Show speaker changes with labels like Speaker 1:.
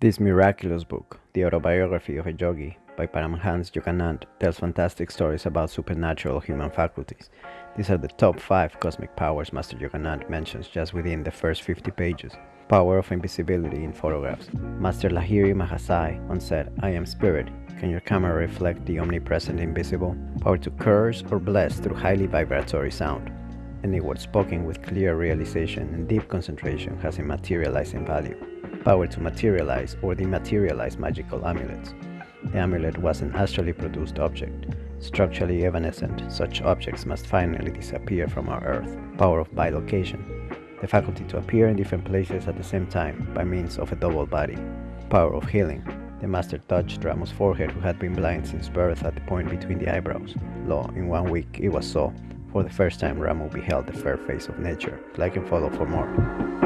Speaker 1: This miraculous book, The Autobiography of a Yogi by Paramhans Yoganand, tells fantastic stories about supernatural human faculties. These are the top 5 cosmic powers Master Yoganand mentions just within the first 50 pages. Power of invisibility in photographs. Master Lahiri Mahasaya once said, I am spirit. Can your camera reflect the omnipresent invisible? Power to curse or bless through highly vibratory sound. Any word spoken with clear realization and deep concentration has a materializing value power to materialize or dematerialize magical amulets. The amulet was an astrally produced object. Structurally evanescent, such objects must finally disappear from our Earth. Power of bilocation, the faculty to appear in different places at the same time by means of a double body. Power of healing, the master touched Ramu's forehead who had been blind since birth at the point between the eyebrows. Lo, in one week it was so. For the first time Ramu beheld the fair face of nature. Like and follow for more.